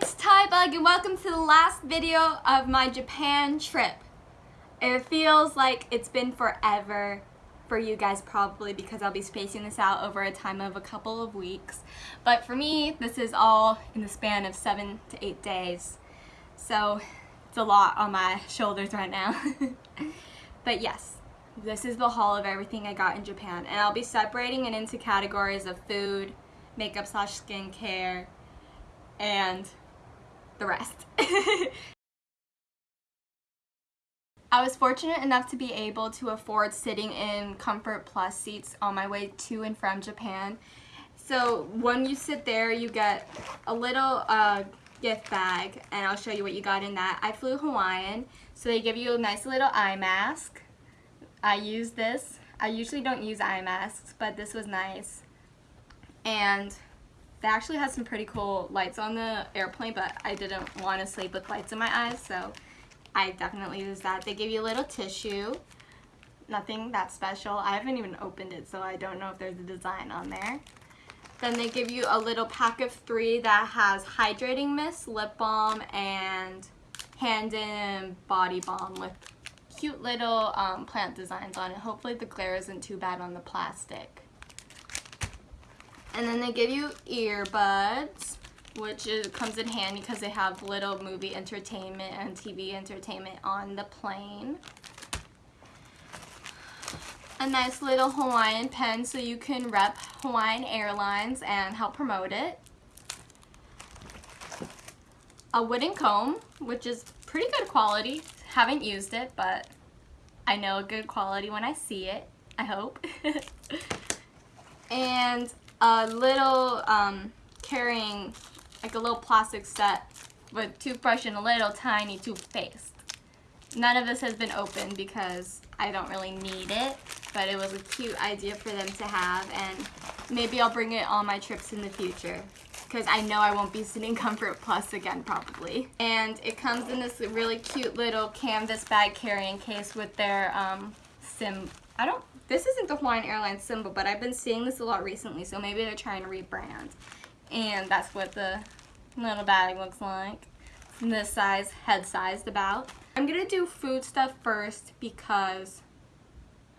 it's Tybug and welcome to the last video of my Japan trip. It feels like it's been forever for you guys probably because I'll be spacing this out over a time of a couple of weeks. But for me, this is all in the span of seven to eight days. So it's a lot on my shoulders right now. but yes, this is the haul of everything I got in Japan. And I'll be separating it into categories of food, makeup slash skincare, and the rest. I was fortunate enough to be able to afford sitting in Comfort Plus seats on my way to and from Japan. So when you sit there, you get a little uh, gift bag, and I'll show you what you got in that. I flew Hawaiian, so they give you a nice little eye mask. I use this. I usually don't use eye masks, but this was nice. And they actually had some pretty cool lights on the airplane, but I didn't want to sleep with lights in my eyes, so I definitely used that. They give you a little tissue. Nothing that special. I haven't even opened it, so I don't know if there's a design on there. Then they give you a little pack of three that has hydrating mist, lip balm, and hand and body balm with cute little um, plant designs on it. Hopefully the glare isn't too bad on the plastic. And then they give you earbuds, which is, comes in handy because they have little movie entertainment and TV entertainment on the plane. A nice little Hawaiian pen so you can rep Hawaiian Airlines and help promote it. A wooden comb, which is pretty good quality. Haven't used it, but I know good quality when I see it, I hope. and a little um, carrying like a little plastic set with toothbrush and a little tiny toothpaste. None of this has been opened because I don't really need it, but it was a cute idea for them to have and maybe I'll bring it on my trips in the future because I know I won't be sitting Comfort Plus again probably. And it comes in this really cute little canvas bag carrying case with their um, sim, I don't this isn't the Hawaiian Airlines symbol, but I've been seeing this a lot recently, so maybe they're trying to rebrand. And that's what the little bag looks like. this size, head sized about. I'm to do food stuff first because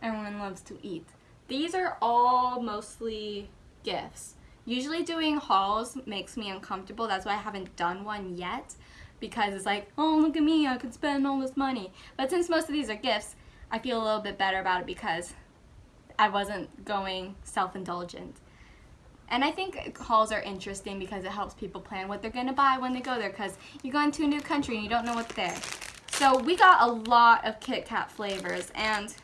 everyone loves to eat. These are all mostly gifts. Usually doing hauls makes me uncomfortable. That's why I haven't done one yet because it's like, oh, look at me, I could spend all this money. But since most of these are gifts, I feel a little bit better about it because I wasn't going self-indulgent. And I think hauls are interesting because it helps people plan what they're going to buy when they go there because you go into a new country and you don't know what's there. So we got a lot of Kit Kat flavors and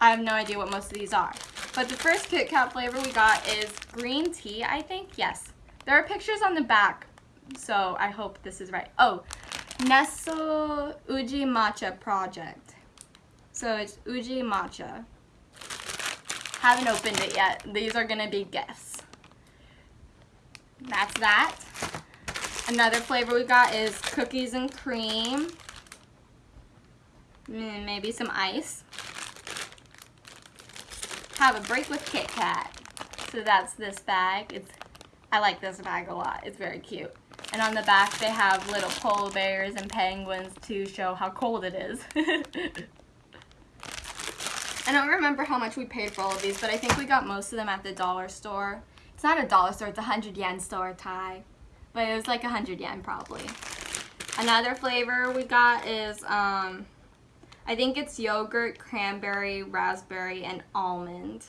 I have no idea what most of these are. But the first Kit Kat flavor we got is green tea, I think. Yes. There are pictures on the back, so I hope this is right. Oh, Nesso Uji Matcha Project. So it's Uji Matcha. Haven't opened it yet. These are going to be gifts. That's that. Another flavor we got is cookies and cream. And maybe some ice. Have a break with Kit Kat. So that's this bag. It's I like this bag a lot. It's very cute. And on the back they have little polar bears and penguins to show how cold it is. I don't remember how much we paid for all of these, but I think we got most of them at the dollar store. It's not a dollar store, it's a 100 yen store, Thai. But it was like a 100 yen probably. Another flavor we got is, um, I think it's yogurt, cranberry, raspberry, and almond.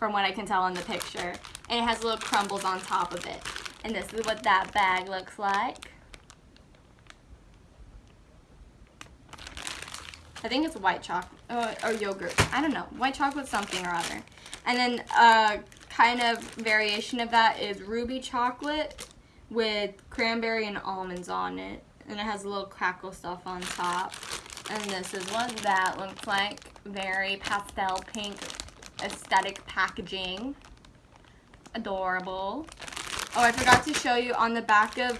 From what I can tell in the picture. And it has little crumbles on top of it. And this is what that bag looks like. I think it's white chocolate uh, or yogurt. I don't know. White chocolate something or other. And then a uh, kind of variation of that is ruby chocolate with cranberry and almonds on it. And it has a little crackle stuff on top. And this is what that looks like. Very pastel pink aesthetic packaging. Adorable. Oh, I forgot to show you on the back of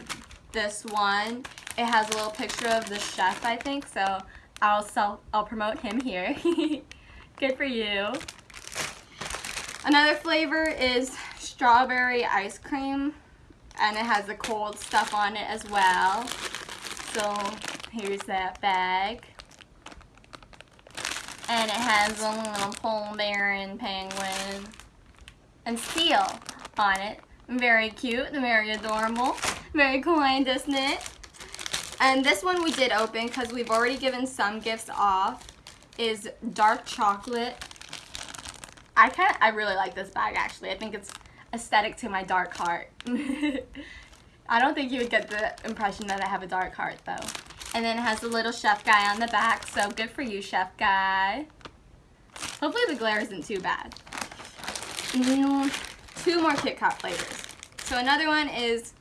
this one, it has a little picture of the chef, I think. So I'll sell, I'll promote him here. Good for you. Another flavor is strawberry ice cream. and it has the cold stuff on it as well. So here's that bag. And it has a little polar bear and penguin and seal on it. Very cute, very adorable, very kind, isn't it? And this one we did open because we've already given some gifts off. Is dark chocolate. I kind of, I really like this bag actually. I think it's aesthetic to my dark heart. I don't think you would get the impression that I have a dark heart though. And then it has a little chef guy on the back, so good for you, chef guy. Hopefully the glare isn't too bad. Two more Kit Kat flavors. So another one is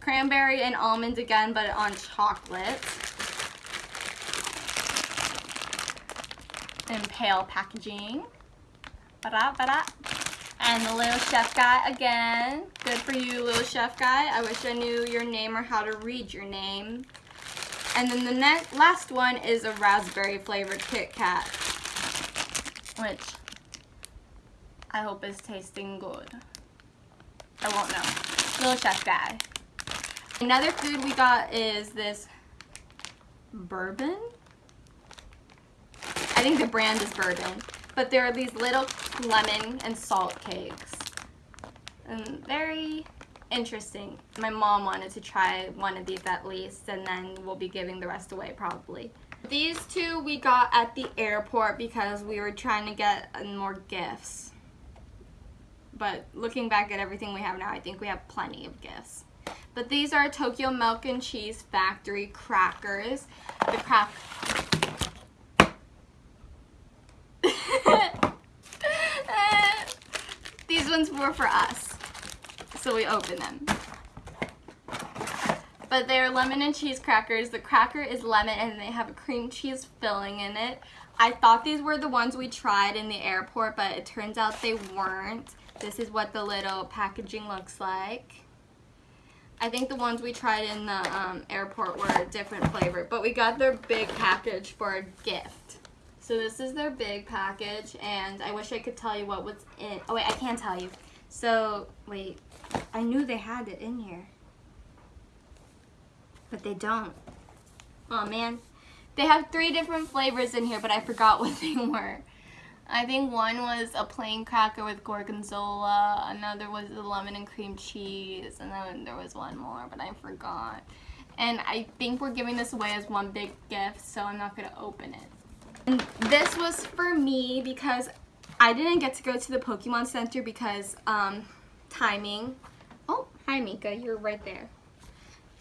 cranberry and almond again, but on chocolate. In pale packaging. Ba-da, ba-da. And the little chef guy again. Good for you, little chef guy. I wish I knew your name or how to read your name. And then the next last one is a raspberry flavored Kit Kat. Which I hope is tasting good. I won't know. Little chef guy. Another food we got is this bourbon. I think the brand is bourbon. But there are these little lemon and salt cakes. And very interesting. My mom wanted to try one of these at least and then we'll be giving the rest away probably. These two we got at the airport because we were trying to get more gifts. But looking back at everything we have now, I think we have plenty of gifts. But these are Tokyo Milk and Cheese Factory crackers. The crack... these ones were for us. So we opened them. But they're lemon and cheese crackers. The cracker is lemon and they have a cream cheese filling in it. I thought these were the ones we tried in the airport, but it turns out they weren't. This is what the little packaging looks like. I think the ones we tried in the um, airport were a different flavor, but we got their big package for a gift. So this is their big package, and I wish I could tell you what was in. Oh wait, I can't tell you. So wait, I knew they had it in here, but they don't. Oh man, they have three different flavors in here, but I forgot what they were. I think one was a plain cracker with gorgonzola, another was the lemon and cream cheese, and then there was one more, but I forgot. And I think we're giving this away as one big gift, so I'm not going to open it. And this was for me because I didn't get to go to the Pokemon Center because um, timing. Oh, hi Mika, you're right there.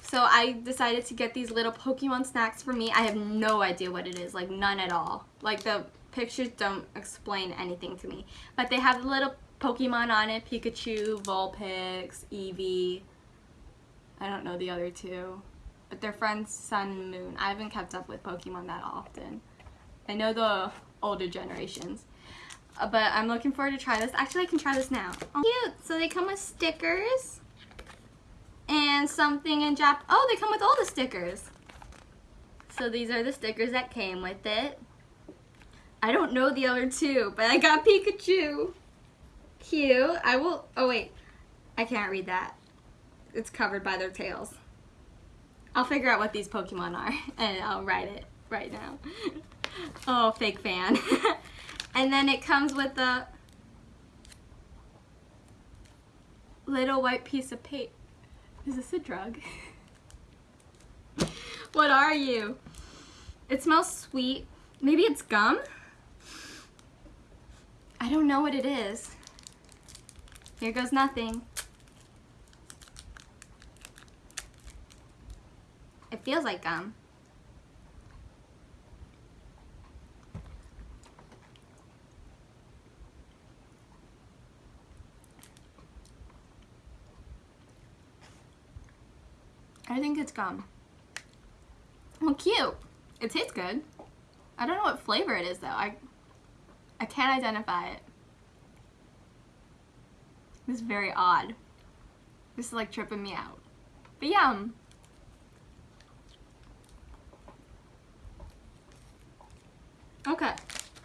So I decided to get these little Pokemon snacks for me. I have no idea what it is, like none at all. Like the pictures don't explain anything to me. But they have little Pokemon on it, Pikachu, Vulpix, Eevee. I don't know the other two. But they're friends Sun Moon. I haven't kept up with Pokemon that often. I know the older generations. Uh, but I'm looking forward to try this. Actually, I can try this now. Oh, cute. So they come with stickers. And something in Jap. Oh, they come with all the stickers. So these are the stickers that came with it. I don't know the other two, but I got Pikachu. Cute. I will, oh wait, I can't read that. It's covered by their tails. I'll figure out what these Pokemon are and I'll write it right now. oh, fake fan. and then it comes with a little white piece of paper. Is this a drug? what are you? It smells sweet. Maybe it's gum? I don't know what it is. Here goes nothing. It feels like gum. I think it's gum. Well, cute. It tastes good. I don't know what flavor it is though. I I can't identify it. This is very odd. This is like tripping me out. But yum. Okay.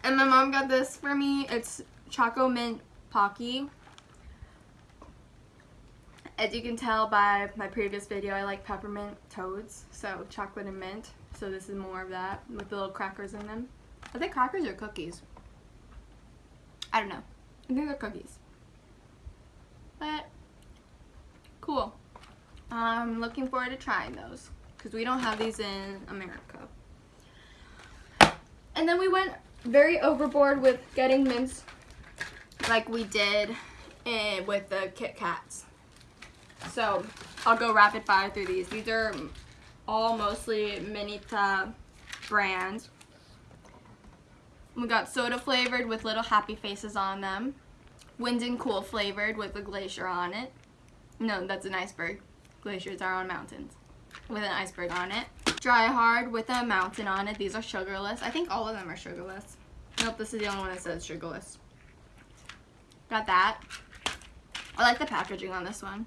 And my mom got this for me. It's Choco Mint Pocky. As you can tell by my previous video, I like peppermint toads, so chocolate and mint. So this is more of that with the little crackers in them. Are they crackers or cookies? I don't know. I think they're cookies. But, cool. I'm looking forward to trying those because we don't have these in America. And then we went very overboard with getting mints like we did in, with the Kit Kats. So I'll go rapid fire through these. These are all mostly Mintia brands. We got soda flavored with little happy faces on them. Wind and cool flavored with a glacier on it. No, that's an iceberg. Glaciers are on mountains with an iceberg on it. Dry hard with a mountain on it. These are sugarless. I think all of them are sugarless. Nope, this is the only one that says sugarless. Got that. I like the packaging on this one.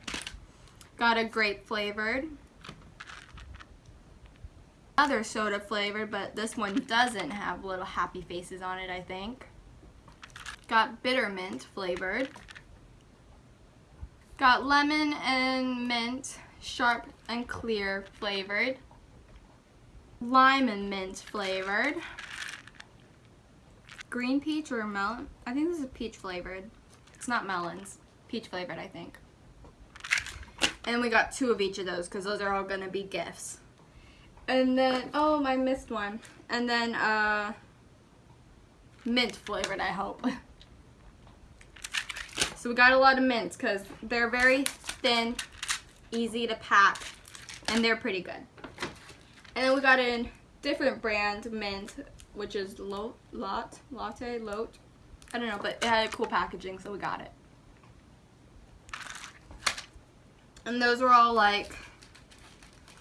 Got a grape flavored. Other soda flavored, but this one doesn't have little happy faces on it, I think. Got bitter mint flavored. Got lemon and mint, sharp and clear flavored. Lime and mint flavored. Green peach or melon? I think this is peach flavored. It's not melons. Peach flavored, I think. And we got two of each of those because those are all going to be gifts. And then, oh, I missed one. And then, uh, mint flavored, I hope. so we got a lot of mints because they're very thin, easy to pack, and they're pretty good. And then we got a different brand mint, which is Lot, Lot, Latte, Lot. I don't know, but it had cool packaging, so we got it. And those were all like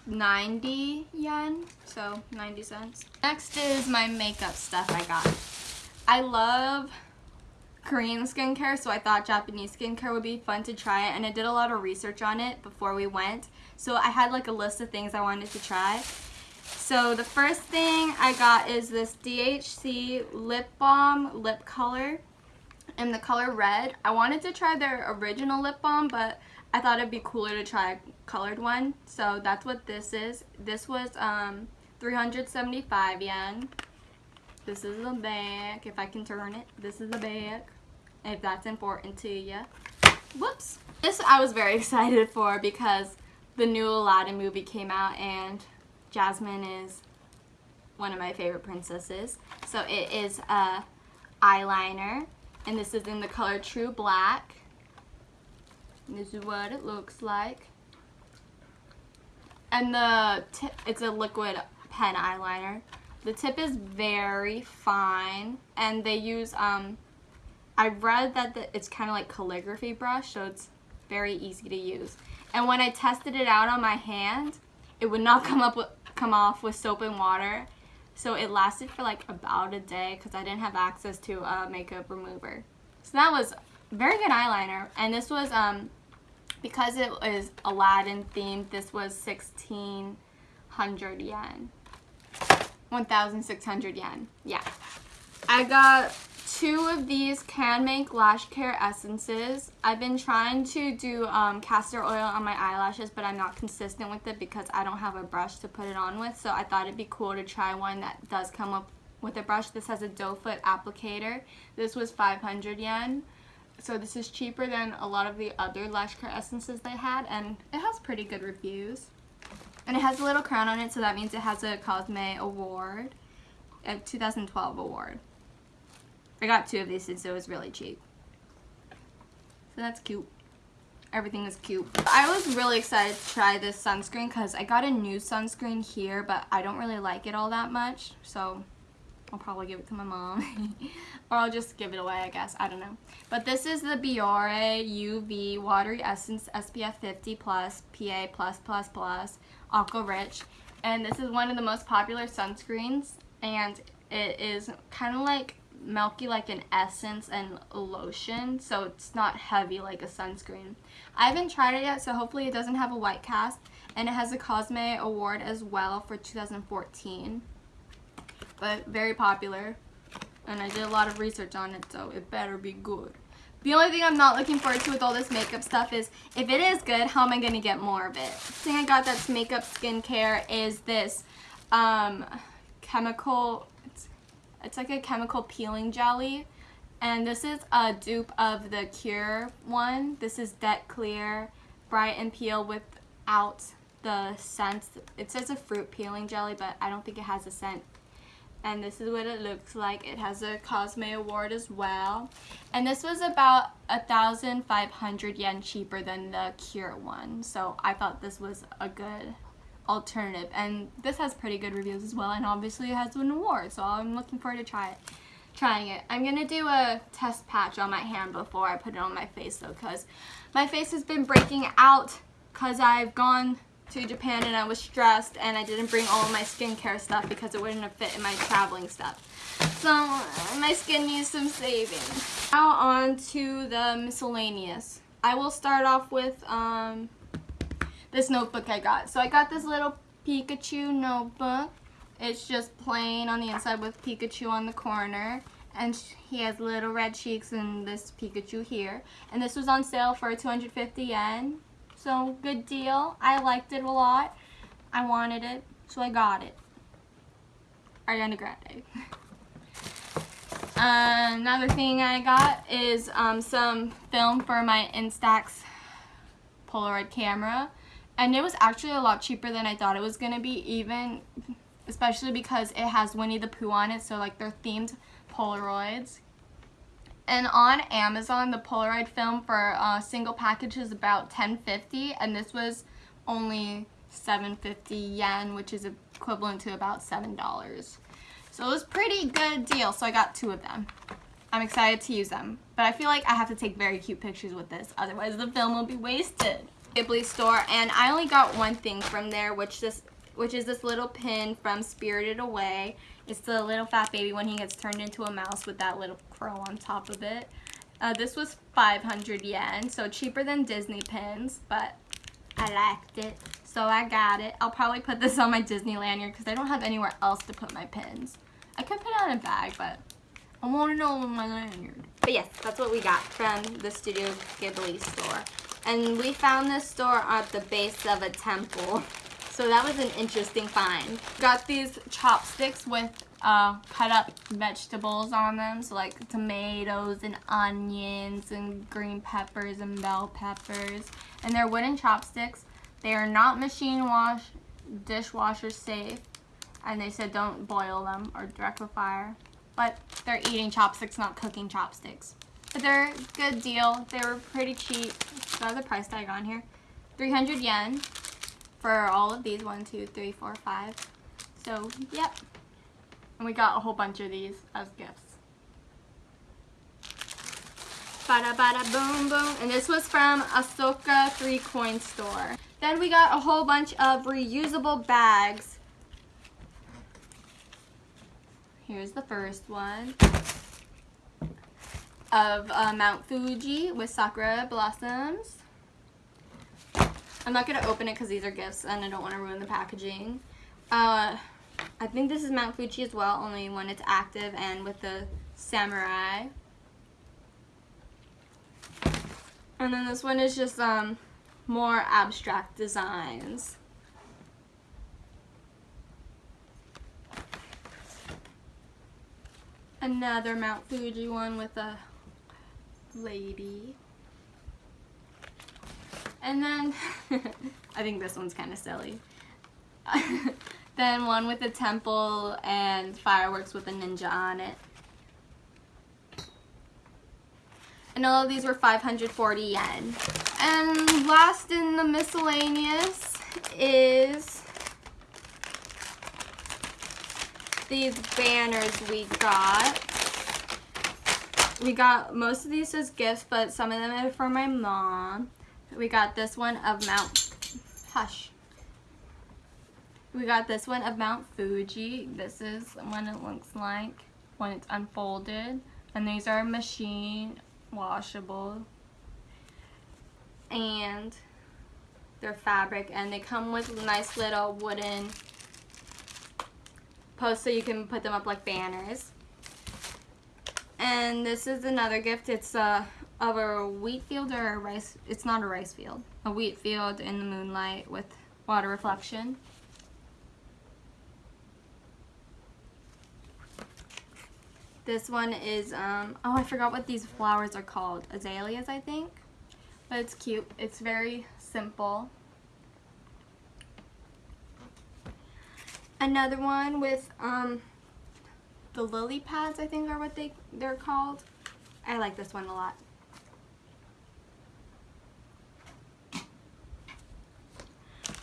90 yen, so 90 cents. Next is my makeup stuff I got. I love Korean skincare, so I thought Japanese skincare would be fun to try, and I did a lot of research on it before we went. So I had like a list of things I wanted to try. So the first thing I got is this DHC Lip Balm Lip Color in the color red. I wanted to try their original lip balm, but I thought it'd be cooler to try a colored one. So that's what this is. This was um, 375 yen. This is the back, if I can turn it. This is the back, if that's important to you. Whoops. This I was very excited for because the new Aladdin movie came out and Jasmine is one of my favorite princesses. So it is a eyeliner and this is in the color True Black. This is what it looks like. And the tip, it's a liquid pen eyeliner. The tip is very fine and they use, um, I read that the, it's kind of like calligraphy brush so it's very easy to use. And when I tested it out on my hand, it would not come up with, come off with soap and water. So it lasted for like about a day because I didn't have access to a makeup remover. So that was very good eyeliner. And this was um, because it was Aladdin themed, this was 1600 yen. 1,600 yen. Yeah. I got two of these Canmake Lash Care Essences. I've been trying to do um, castor oil on my eyelashes, but I'm not consistent with it because I don't have a brush to put it on with. So I thought it'd be cool to try one that does come up with a brush. This has a doe foot applicator. This was 500 yen so this is cheaper than a lot of the other lash care essences they had and it has pretty good reviews. And it has a little crown on it so that means it has a Cosme award a 2012 award. I got two of these since it was really cheap. So that's cute. Everything is cute. I was really excited to try this sunscreen because I got a new sunscreen here but I don't really like it all that much so I'll probably give it to my mom. or I'll just give it away, I guess. I don't know. But this is the Biore UV Watery Essence SPF 50 Plus PA+++ Plus Aqua Rich. And this is one of the most popular sunscreens. And it is kind of like milky like an essence and lotion. So it's not heavy like a sunscreen. I haven't tried it yet, so hopefully it doesn't have a white cast. And it has a Cosme Award as well for 2014 but very popular. And I did a lot of research on it, so it better be good. The only thing I'm not looking forward to with all this makeup stuff is if it is good, how am I going to get more of it? The thing I got that's makeup skincare is this um, chemical, it's, it's like a chemical peeling jelly. And this is a dupe of the Cure one. This is Det Clear Bright and Peel without the scent. It says a fruit peeling jelly, but I don't think it has a scent and this is what it looks like. It has a Cosme Award as well. And this was about a thousand five hundred yen cheaper than the Cure one. So I thought this was a good alternative. And this has pretty good reviews as well. And obviously it has an award. So I'm looking forward to try it. Trying it. I'm going to do a test patch on my hand before I put it on my face though. Because my face has been breaking out because I've gone to Japan and I was stressed and I didn't bring all my skincare stuff because it wouldn't have fit in my traveling stuff. So my skin needs some saving. Now on to the miscellaneous. I will start off with um, this notebook I got. So I got this little Pikachu notebook. It's just plain on the inside with Pikachu on the corner. And he has little red cheeks and this Pikachu here. And this was on sale for 250 yen. So good deal. I liked it a lot. I wanted it, so I got it. Ariana Grande. uh, another thing I got is um, some film for my Instax Polaroid camera. And it was actually a lot cheaper than I thought it was going to be, even, especially because it has Winnie the Pooh on it, so like they're themed Polaroids. And on Amazon, the Polaroid film for a single package is about 10.50, and this was only 750 yen, which is equivalent to about $7. So it was pretty good deal, so I got two of them. I'm excited to use them, but I feel like I have to take very cute pictures with this, otherwise the film will be wasted. Ghibli store, and I only got one thing from there, which this, which is this little pin from Spirited Away. It's the little fat baby when he gets turned into a mouse with that little crow on top of it. Uh, this was 500 yen, so cheaper than Disney pins, but I liked it, so I got it. I'll probably put this on my Disney lanyard because I don't have anywhere else to put my pins. I could put it on a bag, but I want to know my lanyard. But yes, that's what we got from the Studio Ghibli store. And we found this store at the base of a temple. So that was an interesting find. Got these chopsticks with uh, cut up vegetables on them. So like tomatoes and onions and green peppers and bell peppers. And they're wooden chopsticks. They are not machine wash, dishwasher safe. And they said don't boil them or direct with fire. But they're eating chopsticks, not cooking chopsticks. But they're good deal. They were pretty cheap. Got the price tag on here. 300 yen for all of these. One, two, three, four, five. So, yep. And we got a whole bunch of these as gifts. Bada bada boom boom. And this was from Asoka 3 Coin Store. Then we got a whole bunch of reusable bags. Here's the first one of uh, Mount Fuji with sakura blossoms. I'm not going to open it because these are gifts and I don't want to ruin the packaging. Uh, I think this is Mount Fuji as well, only when it's active and with the samurai. And then this one is just um, more abstract designs. Another Mount Fuji one with a lady. And then, I think this one's kind of silly. then one with a temple and fireworks with a ninja on it. And all of these were 540 yen. And last in the miscellaneous is these banners we got. We got most of these as gifts, but some of them are for my mom. We got this one of Mount, hush. We got this one of Mount Fuji. This is what it looks like when it's unfolded. And these are machine washable. And they're fabric and they come with nice little wooden posts so you can put them up like banners. And this is another gift. It's a of a wheat field or a rice, it's not a rice field, a wheat field in the moonlight with water reflection. This one is, um, oh, I forgot what these flowers are called. Azaleas, I think. But it's cute. It's very simple. Another one with, um, the lily pads, I think are what they, they're called. I like this one a lot.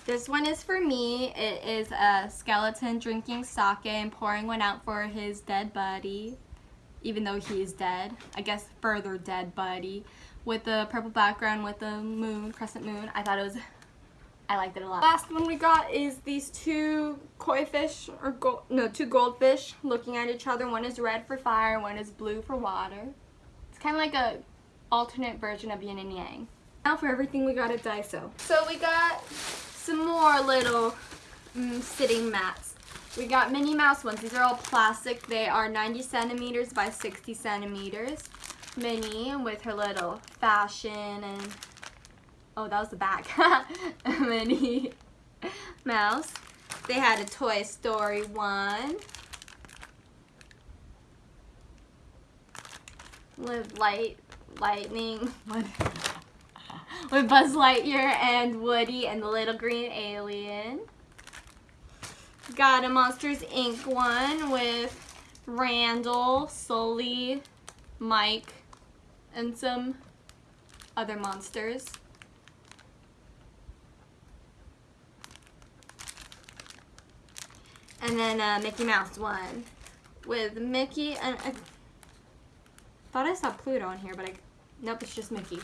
This one is for me. It is a skeleton drinking sake and pouring one out for his dead buddy, even though he is dead. I guess further dead buddy. With the purple background with the moon, crescent moon. I thought it was, I liked it a lot. Last one we got is these two koi fish, or gold, no, two goldfish looking at each other. One is red for fire, one is blue for water. It's kind of like a alternate version of yin and yang. Now for everything we got at Daiso. So we got some more little mm, sitting mats. We got Minnie Mouse ones. These are all plastic. They are 90 centimeters by 60 centimeters. Minnie with her little fashion and... Oh, that was the back. Minnie Mouse. They had a Toy Story one. With light, lightning. with Buzz Lightyear and Woody and the little green alien. Got a Monsters Inc. one with Randall, Sully, Mike, and some other monsters. And then a Mickey Mouse one with Mickey and I thought I saw Pluto on here, but I nope, it's just Mickey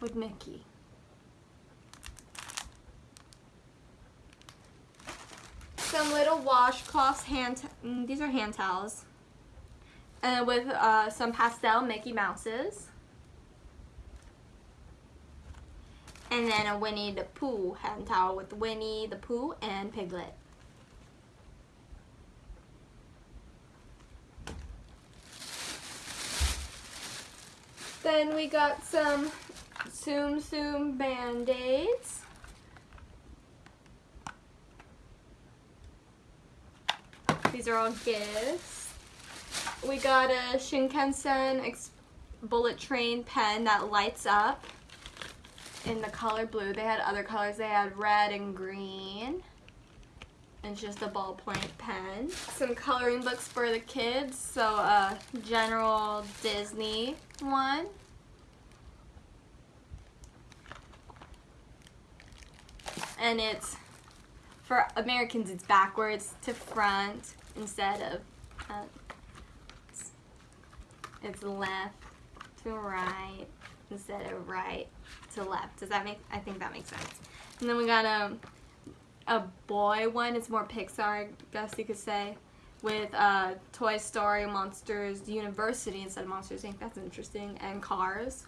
with Mickey. Some little washcloths, hand, mm, these are hand towels. And with uh, some pastel Mickey Mouses. And then a Winnie the Pooh hand towel with Winnie the Pooh and Piglet. Then we got some Tsum Tsum Band-Aids. These are all gifts. We got a Shinkansen bullet train pen that lights up in the color blue. They had other colors. They had red and green. And just a ballpoint pen. Some coloring books for the kids. So a general Disney one. And it's for Americans it's backwards to front instead of uh, it's, it's left to right instead of right to left. Does that make, I think that makes sense. And then we got a, a boy one, it's more Pixar, I guess you could say, with uh, Toy Story, Monsters University instead of Monsters Inc. That's interesting, and Cars.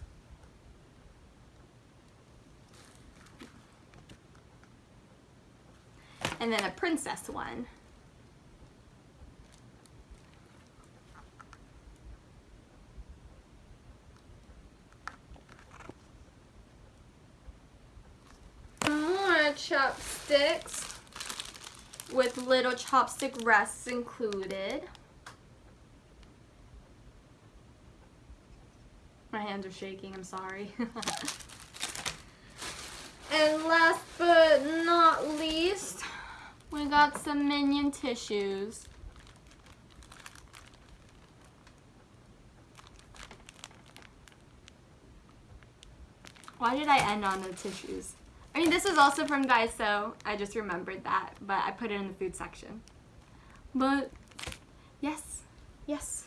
And then a princess one. More chopsticks with little chopstick rests included. My hands are shaking, I'm sorry. and last but not least, we got some Minion tissues. Why did I end on the tissues? I mean, this is also from Daiso. I just remembered that, but I put it in the food section. But, yes, yes.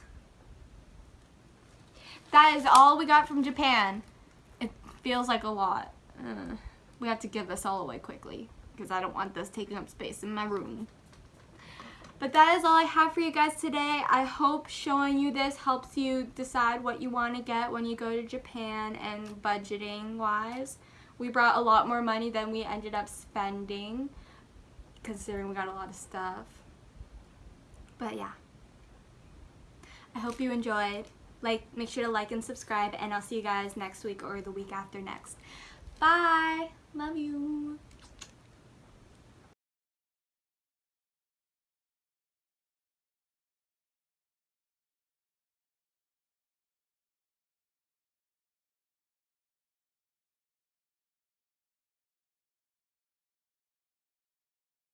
That is all we got from Japan. It feels like a lot. Uh, we have to give this all away quickly because I don't want this taking up space in my room. But that is all I have for you guys today. I hope showing you this helps you decide what you want to get when you go to Japan and budgeting wise. We brought a lot more money than we ended up spending considering we got a lot of stuff. But yeah. I hope you enjoyed like make sure to like and subscribe and I'll see you guys next week or the week after next. Bye. Love you.